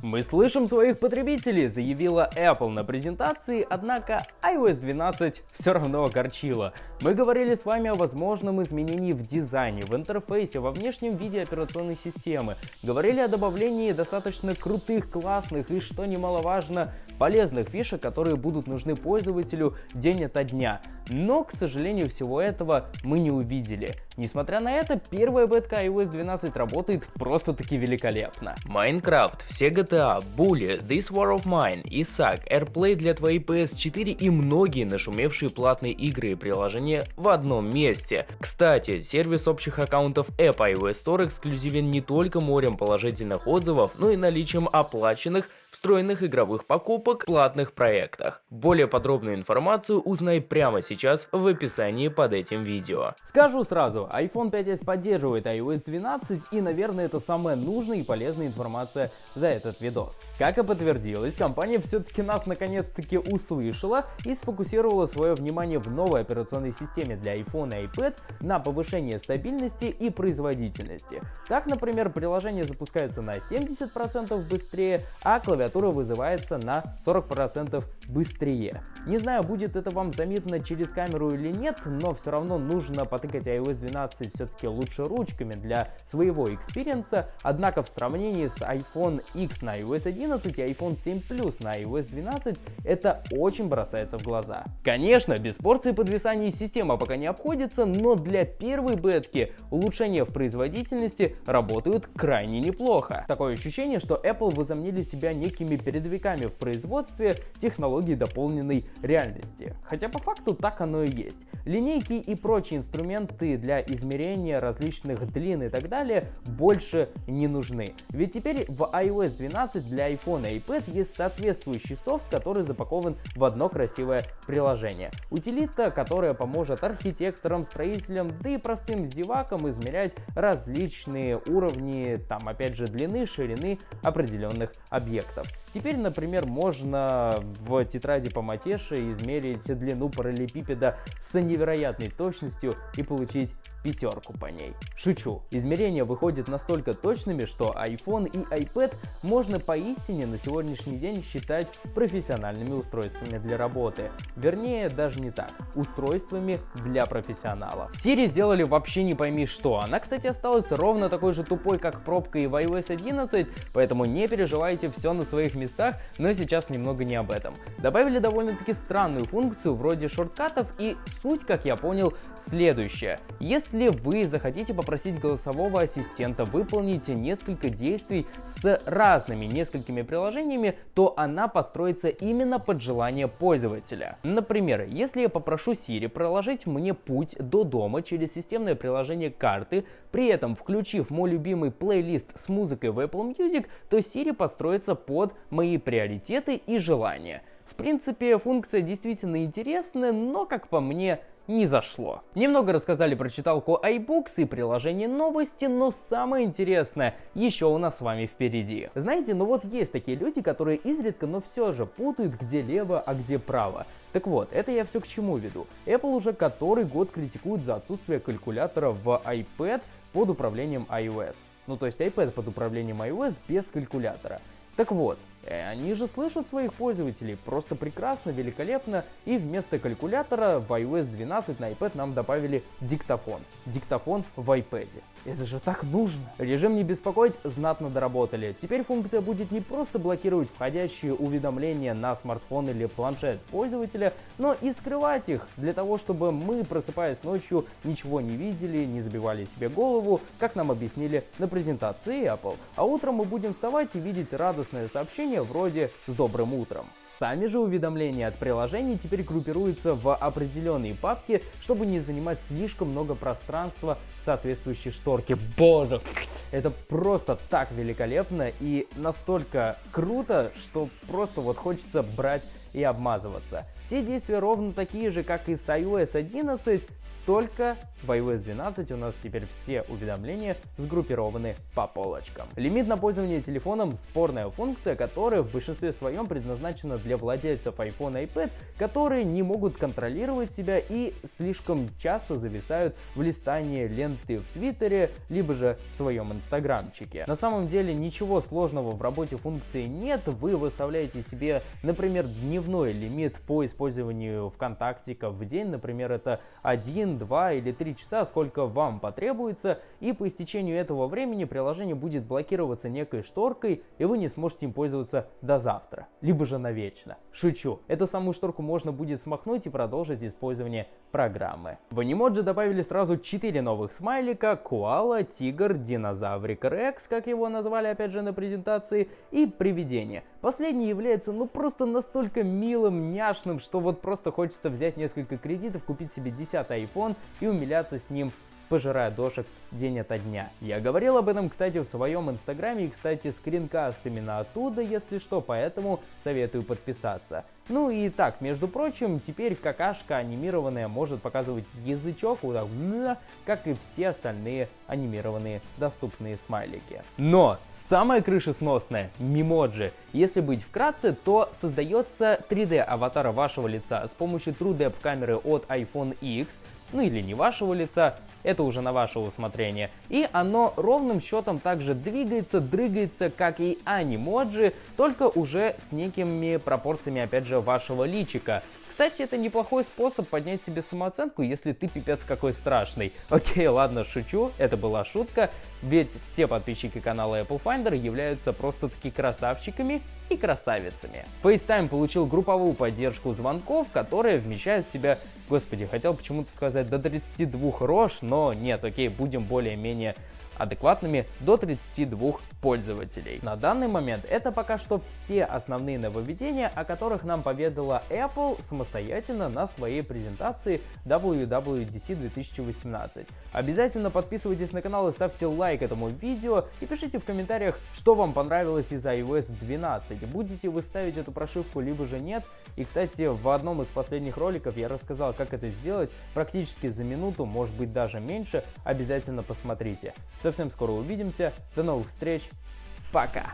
Мы слышим своих потребителей, заявила Apple на презентации, однако iOS 12 все равно огорчила. Мы говорили с вами о возможном изменении в дизайне, в интерфейсе, во внешнем виде операционной системы. Говорили о добавлении достаточно крутых, классных и, что немаловажно, полезных фишек, которые будут нужны пользователю день ото дня. Но, к сожалению, всего этого мы не увидели. Несмотря на это, первая бетка iOS 12 работает просто-таки великолепно. Майнкрафт, все GTA, Bully, This War of Mine, Исаак, AirPlay для твоей PS4 и многие нашумевшие платные игры и приложения в одном месте. Кстати, сервис общих аккаунтов App iOS Store эксклюзивен не только морем положительных отзывов, но и наличием оплаченных встроенных игровых покупок платных проектах. Более подробную информацию узнай прямо сейчас в описании под этим видео. Скажу сразу, iPhone 5s поддерживает iOS 12 и, наверное, это самая нужная и полезная информация за этот видос. Как и подтвердилось, компания все-таки нас наконец-таки услышала и сфокусировала свое внимание в новой операционной системе для iPhone и iPad на повышение стабильности и производительности. Так, например, приложение запускается на 70% быстрее, а клавиатура клавиатура вызывается на 40% быстрее. Не знаю, будет это вам заметно через камеру или нет, но все равно нужно потыкать iOS 12 все-таки лучше ручками для своего экспириенса, однако в сравнении с iPhone X на iOS 11 и iPhone 7 Plus на iOS 12 это очень бросается в глаза. Конечно, без порции подвисания система пока не обходится, но для первой бетки улучшения в производительности работают крайне неплохо. Такое ощущение, что Apple возомнили себя неким некими передовиками в производстве технологий дополненной реальности. Хотя по факту так оно и есть. Линейки и прочие инструменты для измерения различных длин и так далее больше не нужны. Ведь теперь в iOS 12 для iPhone и iPad есть соответствующий софт, который запакован в одно красивое приложение. Утилита, которая поможет архитекторам, строителям, да и простым зевакам измерять различные уровни, там опять же длины, ширины определенных объектов. Basta. Теперь, например, можно в тетради по матеше измерить длину параллелепипеда с невероятной точностью и получить пятерку по ней. Шучу, измерения выходят настолько точными, что iPhone и iPad можно поистине на сегодняшний день считать профессиональными устройствами для работы. Вернее, даже не так, устройствами для профессионала. Siri сделали вообще не пойми что. Она, кстати, осталась ровно такой же тупой, как пробка и в iOS 11, поэтому не переживайте, все на своих местах, но сейчас немного не об этом. Добавили довольно-таки странную функцию вроде шорткатов и суть, как я понял, следующая. Если вы захотите попросить голосового ассистента выполнить несколько действий с разными несколькими приложениями, то она построится именно под желание пользователя. Например, если я попрошу Siri проложить мне путь до дома через системное приложение карты, при этом включив мой любимый плейлист с музыкой в Apple Music, то Siri подстроится под мои приоритеты и желания. В принципе, функция действительно интересная, но, как по мне, не зашло. Немного рассказали про читалку iBooks и приложение новости, но самое интересное еще у нас с вами впереди. Знаете, ну вот есть такие люди, которые изредка, но все же путают, где лево, а где право. Так вот, это я все к чему веду. Apple уже который год критикует за отсутствие калькулятора в iPad под управлением iOS. Ну то есть iPad под управлением iOS без калькулятора. Так вот, они же слышат своих пользователей просто прекрасно, великолепно, и вместо калькулятора в iOS 12 на iPad нам добавили диктофон. Диктофон в iPad. Это же так нужно. Режим не беспокоить знатно доработали. Теперь функция будет не просто блокировать входящие уведомления на смартфон или планшет пользователя, но и скрывать их, для того, чтобы мы, просыпаясь ночью, ничего не видели, не забивали себе голову, как нам объяснили на презентации Apple. А утром мы будем вставать и видеть радостное сообщение вроде «С добрым утром». Сами же уведомления от приложений теперь группируются в определенные папки, чтобы не занимать слишком много пространства в соответствующей шторке. Боже, это просто так великолепно и настолько круто, что просто вот хочется брать и обмазываться. Все действия ровно такие же, как и с iOS 11, только в iOS 12 у нас теперь все уведомления сгруппированы по полочкам. Лимит на пользование телефоном – спорная функция, которая в большинстве своем предназначена для владельцев iPhone и iPad, которые не могут контролировать себя и слишком часто зависают в листании ленты в Твиттере, либо же в своем инстаграмчике. На самом деле ничего сложного в работе функции нет, вы выставляете себе, например, дневной лимит по использованию ВКонтактика в день, например, это 1, 2 или 3 часа, сколько вам потребуется, и по истечению этого времени приложение будет блокироваться некой шторкой, и вы не сможете им пользоваться до завтра, либо же навечно. Шучу, эту самую шторку можно будет смахнуть и продолжить использование программы. В Animoji добавили сразу 4 новых смайлика, коала, тигр, динозаврик Рекс, как его назвали опять же на презентации, и привидение. Последний является ну просто настолько милым, няшным, что вот просто хочется взять несколько кредитов, купить себе 10 iPhone и умиляться с ним пожирая дошек день ото дня. Я говорил об этом, кстати, в своем инстаграме и, кстати, скринкаст именно оттуда, если что, поэтому советую подписаться. Ну и так, между прочим, теперь какашка анимированная может показывать язычок, как и все остальные анимированные доступные смайлики. Но самое крышесносное — мимоджи. Если быть вкратце, то создается 3D аватара вашего лица с помощью TrueDepth камеры от iPhone X, ну или не вашего лица, это уже на ваше усмотрение. И оно ровным счетом также двигается, дрыгается, как и анимоджи, только уже с некими пропорциями, опять же, вашего личика. Кстати, это неплохой способ поднять себе самооценку, если ты пипец какой страшный. Окей, ладно, шучу, это была шутка, ведь все подписчики канала Apple Finder являются просто-таки красавчиками и красавицами. FaceTime получил групповую поддержку звонков, которая вмещает в себя, господи, хотел почему-то сказать до 32 рож, но нет, окей, будем более-менее адекватными до 32 пользователей. На данный момент это пока что все основные нововведения, о которых нам поведала Apple самостоятельно на своей презентации WWDC 2018. Обязательно подписывайтесь на канал и ставьте лайк этому видео и пишите в комментариях, что вам понравилось из iOS 12. Будете вы ставить эту прошивку, либо же нет. И, кстати, в одном из последних роликов я рассказал, как это сделать практически за минуту, может быть даже меньше. Обязательно посмотрите. Совсем скоро увидимся. До новых встреч. Пока.